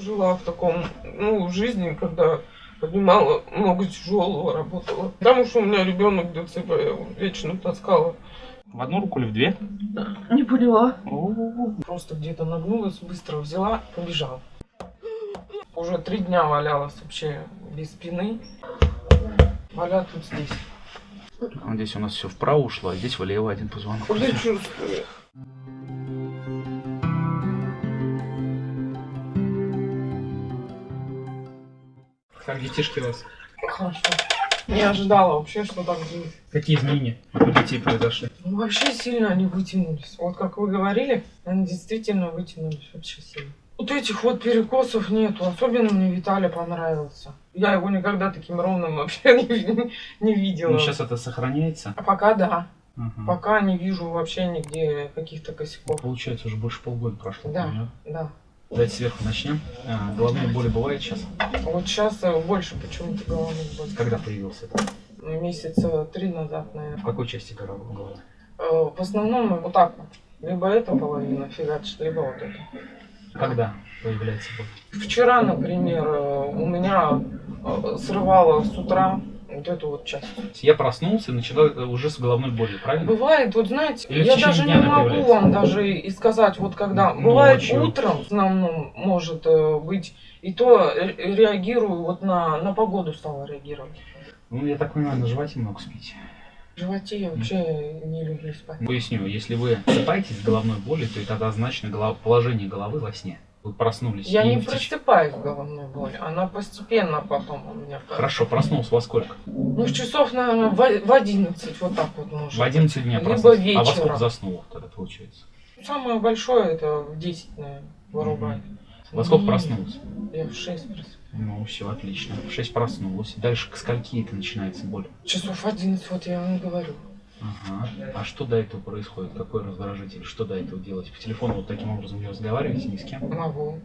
жила в таком, ну, жизни, когда поднимала много тяжелого, работала. Потому что у меня ребенок ДЦП, я его вечно таскала. В одну руку или в две? Не поняла. О, Просто где-то нагнулась, быстро взяла, побежала. Уже три дня валялась вообще без спины. Валят вот здесь. Вот Здесь у нас все вправо ушло, а здесь влево один позвонок. Я чувствую. Как детишки у вас? Хорошо. Не ожидала вообще, что так будет. Какие изменения у детей произошли? Ну, вообще сильно они вытянулись. Вот как вы говорили, они действительно вытянулись вообще сильно. Вот этих вот перекосов нету. Особенно мне Виталий понравился. Я его никогда таким ровным вообще не, не видела. Ну, сейчас это сохраняется. А пока да. Ага. Пока не вижу вообще нигде каких-то косяков. Получается, уже больше полгода прошло. Да. Да. Давайте сверху начнем. А, головные боли бывает сейчас? Вот сейчас э, больше почему-то головных болит. Когда появился это? Месяца три назад, наверное. В какой части головы? Э, В основном вот так вот. Либо эта половина фигачит, либо вот эта. Когда появляется боль? Вчера, например, э, у меня срывало с утра вот эту вот часть. Я проснулся и начала э, уже с головной болью, правильно? Бывает, вот знаете, Или я даже не могу появляется? вам даже и сказать, вот когда. Бывает Ночью. утром, в основном, может э, быть, и то ре- реагирую, вот на, на погоду стала реагировать. Ну, я так понимаю, на животе много спите. В животе я вообще не люблю спать. Поясню, если вы просыпаетесь с головной болью, то это однозначно голов- положение головы во сне. Вы проснулись. Я не просыпаюсь с головной болью, она постепенно потом у меня. Хорошо, проснулся во сколько? Ну, часов, наверное, в в 11, вот так вот может. В 11 дня проснулся. А во вечером. сколько заснул тогда получается? Самое большое это в 10, наверное, вырубает. Во сколько проснулся? Я в 6 просыпаюсь. Ну, все, отлично. В 6 проснулась. Дальше к скольки это начинается боль? Часов 11, вот я вам говорю. Ага. А что до этого происходит? Какой раздражитель? Что до этого делать? По телефону вот таким образом не разговариваете ни с кем? Могу.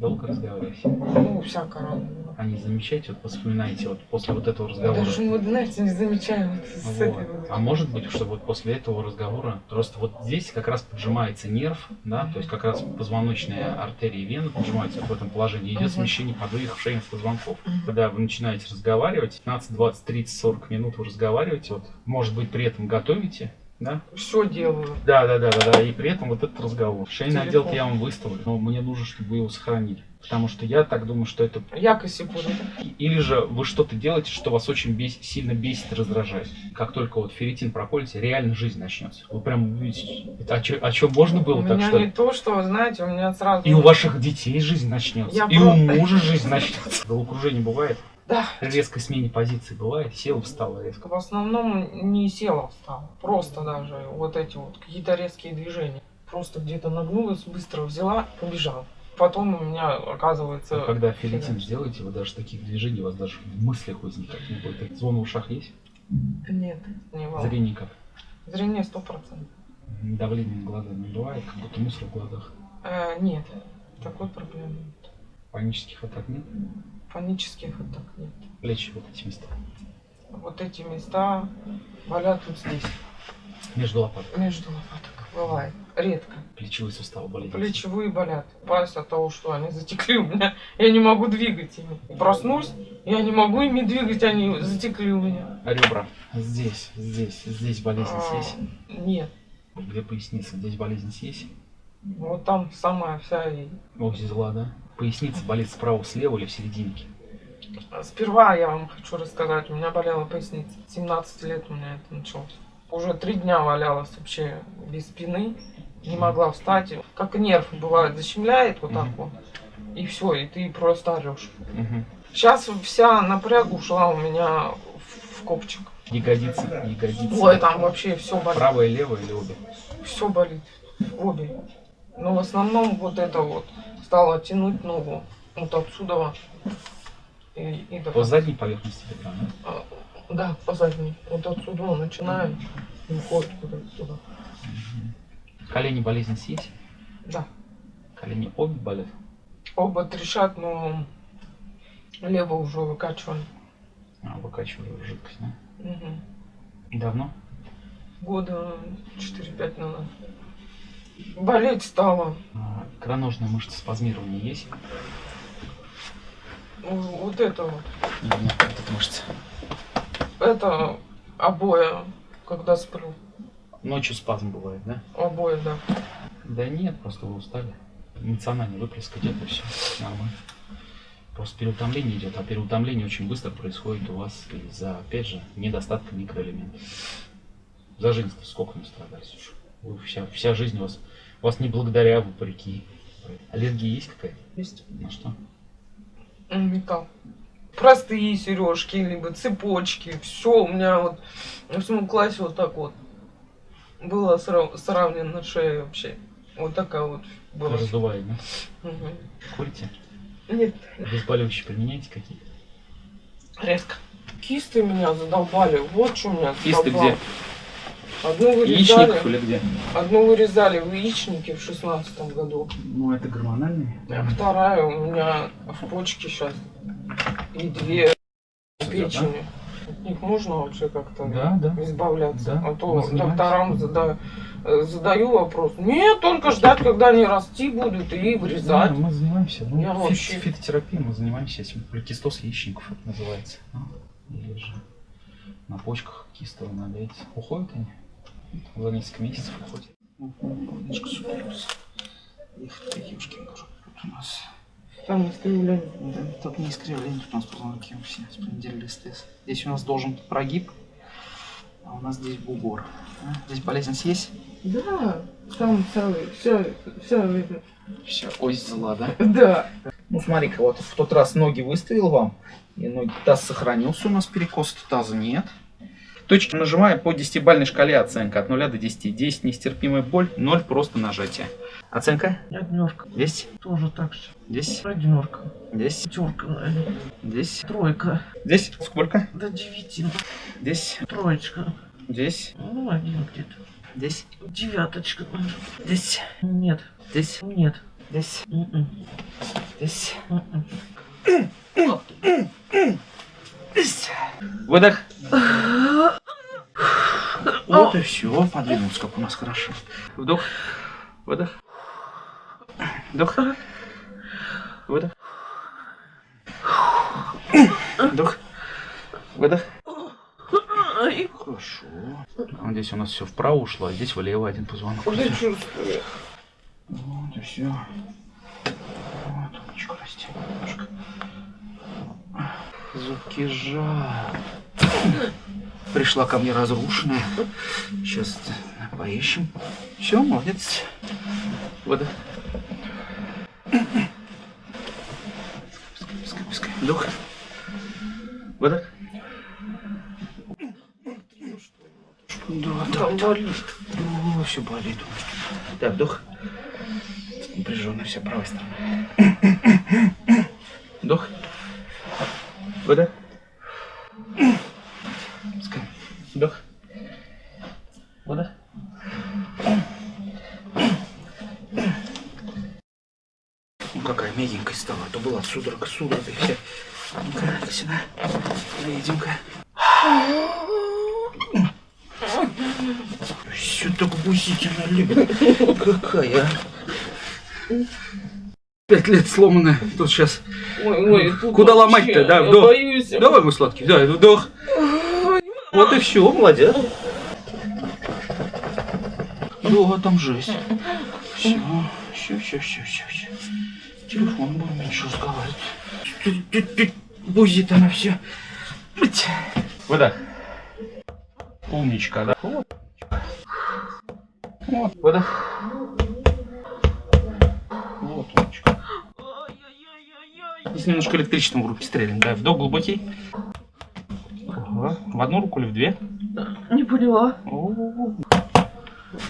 Долго разговариваете? Ну, всяко разное. А не замечаете, вот вспоминаете вот после вот этого разговора? даже, вот, знаете, не замечаю вот с Вот. вот. А может быть, что вот после этого разговора просто вот здесь как раз поджимается нерв, да, то есть как раз позвоночная артерия и вена поджимаются вот в этом положении, идет Мгм. смещение подвижных шейных позвонков. Мгм. Когда вы начинаете разговаривать, 15, 20, 30, 40 минут вы разговариваете, вот, может быть, при этом готовите, да? Все делаю. Да, да, да, да, да, и при этом вот этот разговор. Шейный отдел я вам выставлю, но мне нужно, чтобы вы его сохранили. Потому что я так думаю, что это... Я косякую. Или же вы что-то делаете, что вас очень бес- сильно бесит раздражает. Как только вот ферритин проколите, реально жизнь начнется. Вы прям увидите, это о, чё- о чем можно было У так меня что не то, что, знаете, у меня сразу... И у ваших детей жизнь начнется. Я и у просто- мужа жизнь начнется. Головокружение бывает. Да. Резкой смене позиции бывает. Села, встала резко. В основном не села, встала. Просто даже вот эти вот какие-то резкие движения. Просто где-то нагнулась, быстро взяла, побежала. Потом у меня оказывается... Но когда фигачит. сделаете, вы даже таких движений у вас даже в мыслях возникать не будет. Звон в ушах есть? Нет, не волнует. Зрение как? Зрение сто процентов. Давление на глаза не бывает, как будто мусор в глазах. Э, нет, такой проблемы нет. Панических атак нет. Панических атак нет. Плечи вот эти места. Вот эти места болят вот здесь, Между лопаток. между лопаток. Бывает. Редко. Плечевые суставы болят. Плечевые болят. Пальцы от того, что они затекли у меня. Я не могу двигать ими. Проснусь, я не могу ими двигать, они затекли у меня. А ребра. Здесь, здесь, здесь болезнь А, есть. Нет. Где поясница, здесь болезнь есть. Вот там самая вся и... Ось зла, да? Поясница болит справа, слева или в серединке. Сперва я вам хочу рассказать, у меня болела поясница. 17 лет у меня это началось. Уже три дня валялась вообще без спины. Не могла встать. Как нерв бывает, защемляет вот так вот. И все, и ты просто орешь. Сейчас вся напряг ушла у меня в- копчик. Ягодицы, ягодицы. Ой, там вообще все болит. Правая, левая или обе? Все болит. Обе. Но в основном вот это вот стало тянуть ногу. Вот отсюда. И, и до По задней поверхности бедра, да? Да, по задней. Вот отсюда он начинает и уходит куда-то туда. Колени болезнь есть? Да. Колени обе болят? Оба трещат, но лево уже выкачивали. А, выкачиваю жидкость, да? Мгм. Давно? Года 4-5 назад. Болеть стало. А, икроножная мышца спазмирования есть? Вот это вот. Нет, вот эта мышца. Это обои, когда сплю. Ночью спазм бывает, да? Обои, да. Да нет, просто вы устали. Эмоциональный выплеск идет и все. Нормально. Просто переутомление идет, а переутомление очень быстро происходит у вас из-за, опять же, недостатка микроэлементов. За жизнь сколько мы страдали, слушай. Вы вся, вся жизнь у вас, у вас не благодаря, а вопреки. Аллергия есть какая-то? Есть. На что? Металл. Простые сережки, либо цепочки. Все у меня вот в восьмом классе вот так вот было сра- сравнено шея вообще. Вот такая вот была. Раздувает, да? Мгм. Курите? Нет, Обезболивающие применяете какие? резко. Кисты меня задолбали. Вот что меня Кисты где? Одну вырезали, Яичников или где? одну вырезали в яичнике в шестнадцатом году. Ну, это гормональные. А вторая у меня в почке сейчас. И две Да, печени. От них можно вообще как-то Да, да. избавляться. Да, а то докторам задаю, задаю вопрос. Нет, только ждать, когда они расти будут и Да, вырезать. мы занимаемся. Ну, Я фит- вообще- фитотерапией мы занимаемся этим. Поликистоз яичников это называется. Ну, Или же на почках кистовый налейте. Уходят они? За несколько месяцев уходят. Немножко суперюс. Их у нас. Там искривление. Да, тут не искривление, тут у нас позвонки все с понедельника СТС. Здесь у нас должен быть прогиб, а у нас здесь бугор. А, Здесь болезнь съесть? Да, там целый, вся, вся видно. Вся ось зла, да? Да. Ну смотри-ка, вот в тот раз ноги выставил вам, и ноги, таз сохранился у нас, перекоса таза нет. Точки нажимаю по 10-бальной шкале оценка от 0 до 10. 10 нестерпимая боль, 0 просто нажатие. Оценка? Однерка. 10, Тоже так же. 10, Однерка. 10, Пятерка, наверное. 10, Тройка. 10. Сколько? До девяти. 10, Троечка. 10, Ну, один где-то. 10, Девяточка, наверное. 10, Нет. 10, Нет. 10, М-м. 10. М-м. Выдох. Вот и все, подвинулся, как у нас хорошо. Вдох, выдох, вдох, выдох, вдох, выдох. Хорошо. А здесь у нас все вправо ушло, а здесь влево один позвонок. уже чувствую. Вот и все. Вот, умничка, расти немножко. Зубки жал. Пришла ко мне разрушенная. Сейчас поищем. Все, молодец. Вода. Пускай, пускай. Вдох. Вода. Да, да, Там болит. о, все болит. Так, вдох. Напряженная вся правая сторона. Вдох. Выдох. Пускай. Вдох. Выдох. Ну какая мягенькая стала, а то была и вся. Ну-ка, сюда. Доедем-ка. Все так гусительно любит. Какая, а? Пять лет сломанная. Тут сейчас. Ой, ой, тут Куда ломать-то, да, вдох. боюсь. Давай, мой сладкий, да, вдох. Вот и все, молодец. Да, там жесть. Все, все, все, все, все, все. Телефон будем меньше разговаривать. Тут, тут, тут Бузит она все. Выдох. Умничка, да? Вот. Вот, выдох. Вот, умничка. Здесь немножко электричеством в руки стрелим. Да, вдох глубокий. Ага. В одну руку или в две? Не поняла.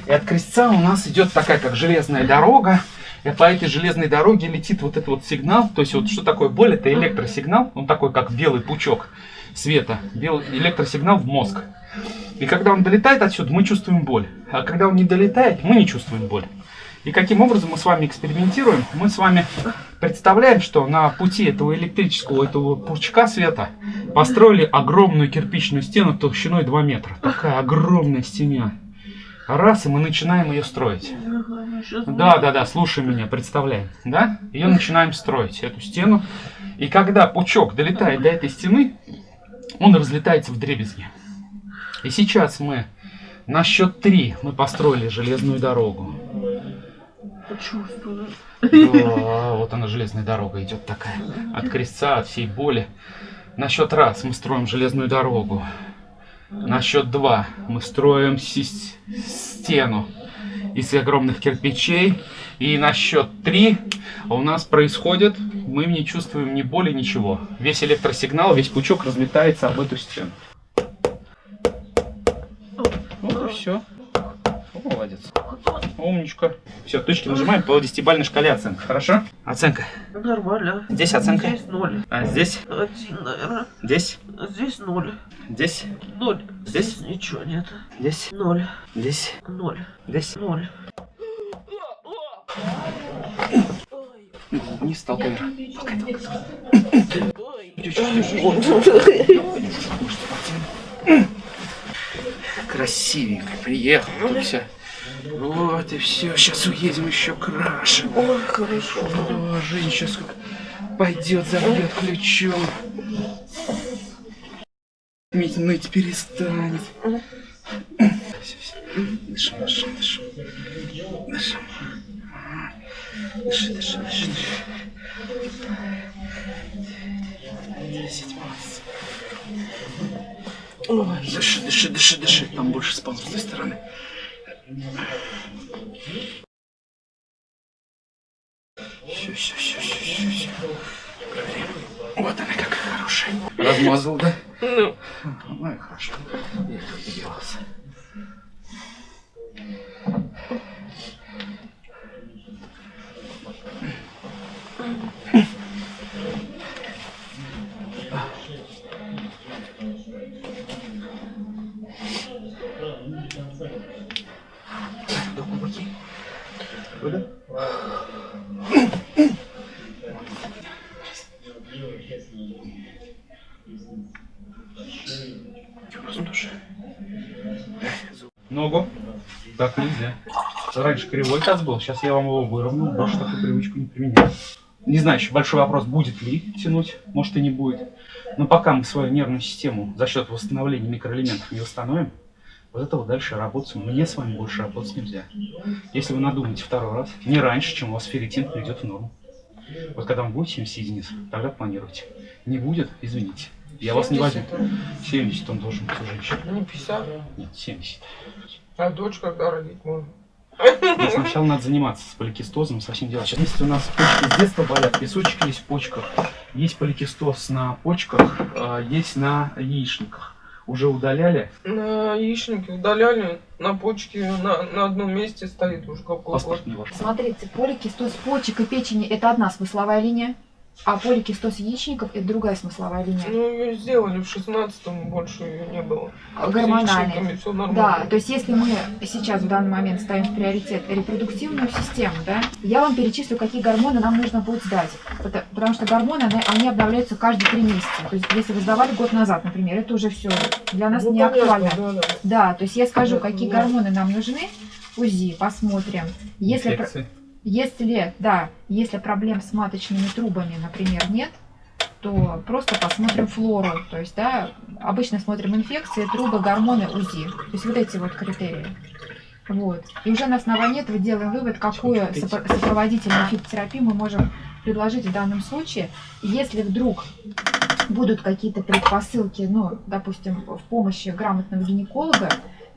И от крестца у нас идет такая, как железная дорога. И по этой железной дороге летит вот этот вот сигнал. То есть вот что такое боль? Это электросигнал. Он такой, как белый пучок света. Белый электросигнал в мозг. И когда он долетает отсюда, мы чувствуем боль. А когда он не долетает, мы не чувствуем боль. И каким образом мы с вами экспериментируем? Мы с вами представляем, что на пути этого электрического, этого пучка света построили огромную кирпичную стену толщиной 2 метра. Такая огромная стена. Раз, и мы начинаем ее строить. Да, да, да, слушай меня, представляем, да? Ее начинаем строить, эту стену. И когда пучок долетает до этой стены, он разлетается в дребезги. И сейчас мы на счет три мы построили железную дорогу. почувствую. Да, вот она железная дорога идет такая. От крестца, от всей боли. На счет раз мы строим железную дорогу. На счет два мы строим стену из огромных кирпичей. И на счет три у нас происходит, мы не чувствуем ни боли, ничего. Весь электросигнал, весь пучок разлетается об эту стену. Вот и все. Молодец. Умничка. Все, точки нажимаем по десятибалльной шкале оценка. Хорошо? Оценка. Нормально. Здесь оценка. Здесь ноль. А здесь? Один, наверное. Здесь? Здесь ноль. Здесь? Ноль. Здесь? Здесь ничего нет. Здесь? Ноль. Здесь? Ноль. Здесь? Ноль. Вниз толкай. Красивенько приехал. Тут все. Вот и все. Сейчас уедем еще краше. Ой, хорошо. О, Жень сейчас пойдет, забьет ключом. Ведь ныть перестанет. Все, все. Дышим, дышим, дышим. Дышим. Дыши, дыши, дыши, дыши. Десять, молодец. Ой, дыши, дыши, дыши, дыши. Там больше спал с той стороны. Размазал, да? Ну, Ну и хорошо. Я тут добивался. Ногу. Так нельзя. Раньше кривой таз был, сейчас я вам его выровнял, больше такую привычку не применяю. Не знаю, еще большой вопрос, будет ли тянуть, может и не будет. Но пока мы свою нервную систему за счет восстановления микроэлементов не восстановим, вот этого дальше работать, мне с вами больше работать нельзя. Если вы надумаете второй раз, не раньше, чем у вас ферритин придет в норму. Вот когда вам будет 70 единиц, тогда планируйте. Не будет, извините. Я вас не возьму. 70 он должен быть у женщины. Не 50. Нет, 70. А дочь когда родить можно? Но сначала надо заниматься с поликистозом, со всем делом. Сейчас, если у нас почки с детства болят, песочек есть в почках, есть поликистоз на почках, э, есть на яичниках. Уже удаляли? На яичнике удаляли, на почке на, на одном месте стоит уже ваш. Смотрите, поликистоз почек и печени – это одна смысловая линия, а поликистоз яичников – это другая смысловая линия. Ну, ее сделали в 16-м, больше ее не было. Гормональная. все Да, то есть если мы сейчас в данный момент ставим в приоритет репродуктивную систему, да, я вам перечислю, какие гормоны нам нужно будет сдать. Потому, потому что гормоны, они, они обновляются каждые три месяца. То есть если вы сдавали год назад, например, это уже все для нас Ну, не понятно, актуально. да, да. Да, то есть я скажу, какие да. гормоны нам нужны, УЗИ, посмотрим. Если, Инфекции. Если, да, если проблем с маточными трубами, например, нет, то просто посмотрим флору. То есть, да, обычно смотрим инфекции, трубы, гормоны, УЗИ. То есть вот эти вот критерии. Вот. И уже на основании этого делаем вывод, какую сопро- сопроводительную фитотерапию мы можем предложить в данном случае. Если вдруг будут какие-то предпосылки, ну, допустим, в помощи грамотного гинеколога,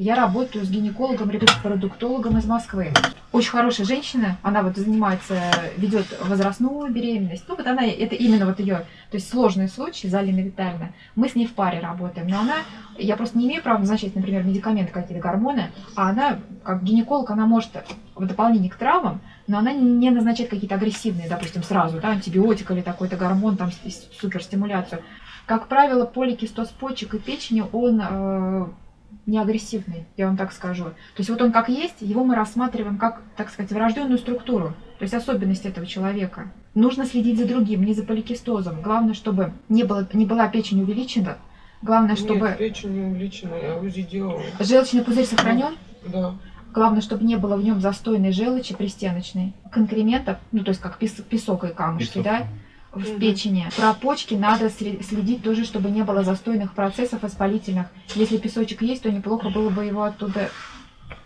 я работаю с гинекологом-репродуктологом из Москвы. Очень хорошая женщина, она вот занимается, ведет возрастную беременность. Ну вот она, это именно вот ее, то есть сложный случай, Залина Витальевна. Мы с ней в паре работаем, но она, я просто не имею права назначать, например, медикаменты какие-то, гормоны, а она, как гинеколог, она может в дополнение к травмам, но она не назначает какие-то агрессивные, допустим, сразу, да, антибиотик или такой-то гормон, там, суперстимуляцию. Как правило, поликистоз почек и печени, он э, не агрессивный, я вам так скажу. То есть вот он как есть, его мы рассматриваем как, так сказать, врожденную структуру, то есть особенность этого человека. Нужно следить за другим, не за поликистозом. Главное, чтобы не, было, не была печень увеличена. Главное, чтобы Нет, печень не увеличена, я УЗИ делала. желчный пузырь сохранен. Да. Главное, чтобы не было в нем застойной желчи пристеночной, конкрементов, ну то есть как пес- песок и камушки, Песок. да, в печени. Про почки надо следить тоже, чтобы не было застойных процессов воспалительных. Если песочек есть, то неплохо было бы его оттуда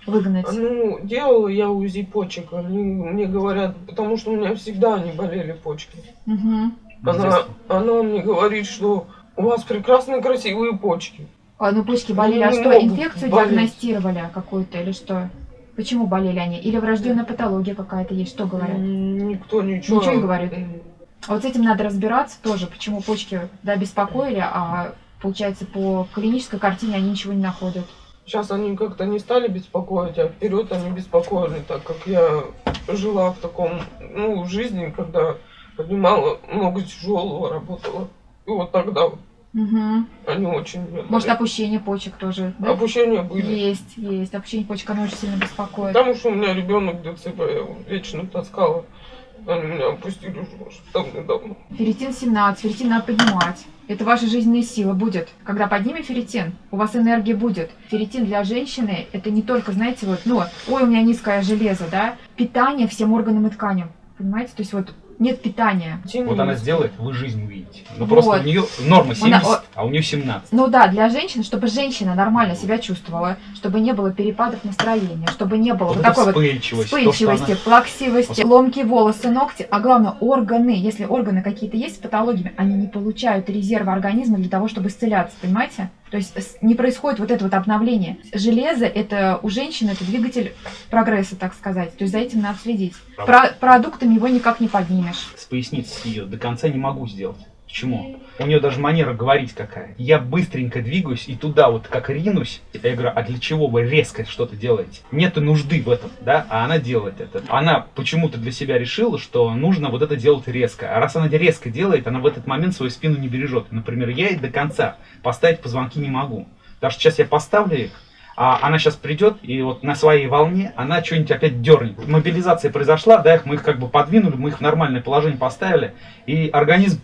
выгнать. Ну, делала я УЗИ почек. Они мне говорят, потому что у меня всегда они болели почки. Мгм. Она, она мне говорит, что у вас прекрасные красивые почки. А, ну почки болели, а Они что, могут инфекцию болеть. диагностировали какую-то или что? Почему болели они? Или врожденная патология какая-то есть? Что говорят? Никто ничего. Ничего не говорит? А вот с этим надо разбираться тоже, почему почки да, беспокоили, а получается по клинической картине они ничего не находят. Сейчас они как-то не стали беспокоить, а вперед они беспокоили, так как я жила в таком, ну, жизни, когда поднимала много тяжелого, работала. И вот тогда вот Мгм. они очень... Может, опущение почек тоже, да? Опущения были. Есть, есть. Опущение почек, оно очень сильно беспокоит. Потому что у меня ребенок ДЦП, я его вечно таскала. Они меня опустили уже может, давно-давно. Ферритин 17, ферритин надо поднимать. Это ваша жизненная сила будет. Когда поднимем ферритин, у вас энергия будет. Ферритин для женщины это не только, знаете, вот, ну, ой, у меня низкое железо, да, питание всем органам и тканям. Понимаете? То есть вот нет питания. Вот она сделает, вы жизнь увидите. Ну Вот. просто у нее норма Она- 70, а у нее 17. Ну да, для женщин, чтобы женщина нормально себя чувствовала, чтобы не было перепадов настроения, чтобы не было Вот вот такой вот вспыльчивость. то, что вспыльчивости, она- плаксивости, ломкие волосы, ногти, а главное органы. Если органы какие-то есть с патологиями, они не получают резерва организма для того, чтобы исцеляться, понимаете? То есть не происходит вот это вот обновление. Железо это у женщины это двигатель прогресса, так сказать. То есть за этим надо следить. Про- продуктами его никак не поднимешь. с поясницы ее до конца не могу сделать. Почему? У нее даже манера говорить какая. Я быстренько двигаюсь и туда вот как ринусь. Я говорю, а для чего вы резко что-то делаете? Нету нужды в этом, да? А она делает это. Она почему-то для себя решила, что нужно вот это делать резко. А раз она резко делает, она в этот момент свою спину не бережет. Например, я ей до конца поставить позвонки не могу. Потому что сейчас я поставлю их, а она сейчас придет и вот на своей волне она что-нибудь опять дернет. Мобилизация произошла, да, мы их как бы подвинули, мы их в нормальное положение поставили, и организм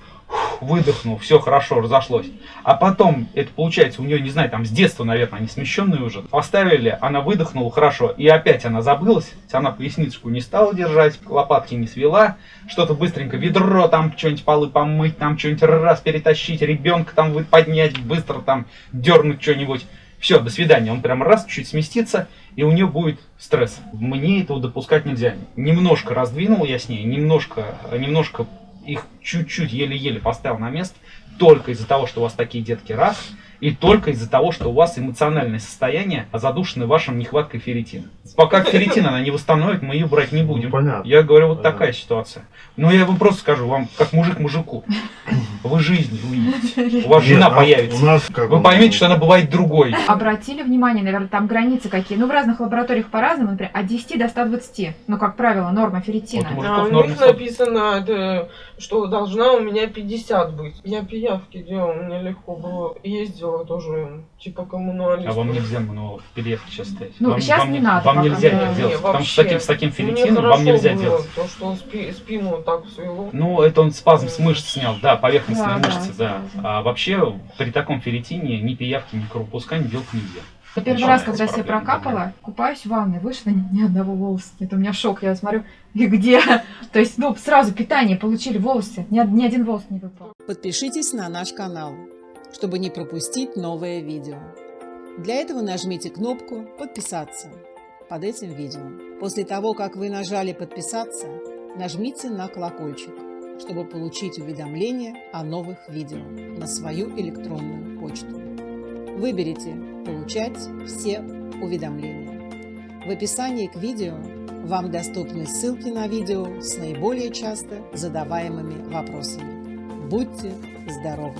выдохнул, все хорошо, разошлось. А потом, это получается, у нее, не знаю, там с детства, наверное, они смещенные уже, поставили, она выдохнула хорошо, и опять она забылась, она поясничку не стала держать, лопатки не свела, что-то быстренько, ведро там, что-нибудь полы помыть, там что-нибудь раз перетащить, ребенка там поднять, быстро там дернуть что-нибудь. Все, до свидания. Он прям раз чуть сместится, и у нее будет стресс. Мне этого допускать нельзя. Немножко раздвинул я с ней, немножко, немножко их чуть-чуть еле-еле поставил на место, только из-за того, что у вас такие детки раз, и только из-за того, что у вас эмоциональное состояние задушено вашим нехваткой ферритина. Пока ферритин она не восстановит, мы ее брать не будем. Ну, понятно. Я говорю, вот Понятно. такая ситуация. Но я вам просто скажу, вам как мужик мужику. Вы жизнь увидите. У вас жена Нет, а появится. У нас как Вы он- поймете, что она бывает другой. Обратили внимание, наверное, там границы какие. Ну, в разных лабораториях по-разному, например, от 10 до 120. Ну, как правило, норма ферритина. Вот А Мужиков у норма них сто- написано, это, что должна у меня 50 быть. Я пиявки делала, мне легко было. Ездила тоже, типа коммуналист. А вам нельзя мануалов переехать сейчас ставить. Ну, вам, щас вам не надо Вам нельзя это Не, делать. Потому что с вообще. таким, с таким Мне ферритином вам нельзя было делать. То, что он спи- спину вот так свело. Ну, это он спазм с мышц снял, да, поверхностные Да, мышцы, да. да. А вообще при таком ферритине ни пиявки, ни кровопускания делать нельзя. Я первый раз, когда себя прокапала, купаюсь в ванной, вышла, ни, ни одного волоса нет. У меня шок, я смотрю, и где? То есть, ну, сразу питание получили волосы, ни, ни один волос не выпал. Подпишитесь на наш канал, чтобы не пропустить новое видео. Для этого нажмите кнопку «Подписаться» под этим видео. После того, как вы нажали «Подписаться», нажмите на колокольчик, чтобы получить уведомления о новых видео на свою электронную почту. Выберите «Получать все уведомления». В описании к видео вам доступны ссылки на видео с наиболее часто задаваемыми вопросами. Будьте здоровы!